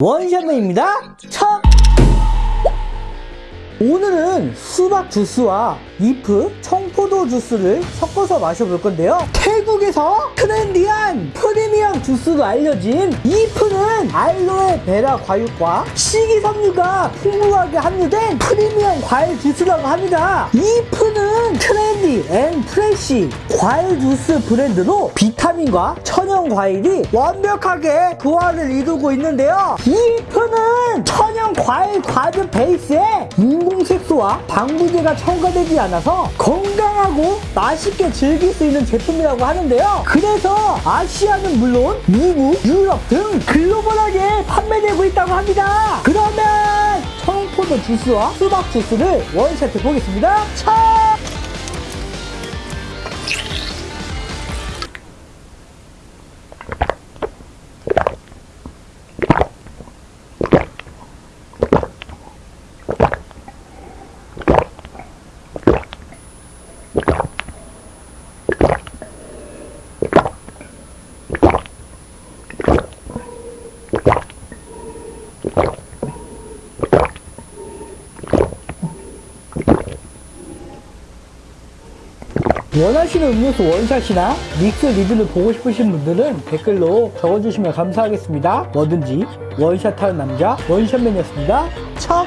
원샷맨입니다. 첫! 오늘은 수박 주스와 잎, 청포도 주스를 섞어서 마셔볼 건데요. 태국에서 trendy한 프리미엄 주스로 알려진 잎은 알로에 베라 과육과 식이섬유가 풍부하게 함유된 프리미엄 과일 주스라고 합니다. 잎은 trendy and fresh 과일 주스 브랜드로 비타민과 천연 과일이 완벽하게 조화를 이루고 있는데요. 잎은 천연 과일 과즙 베이스에 인공색소와 방부제가 첨가되지 않아서 건강하고 맛있게 즐길 수 있는 제품이라고 하는데요. 그래서 아시아는 물론 미국, 유럽 등 글로벌하게 판매되고 있다고 합니다. 그러면 청포도 주스와 수박 주스를 원샷 해보겠습니다. 차! 원하시는 음료수 원샷이나 믹스 리뷰를 보고 싶으신 분들은 댓글로 적어주시면 감사하겠습니다. 뭐든지 원샷하는 남자 원샷맨이었습니다. 척!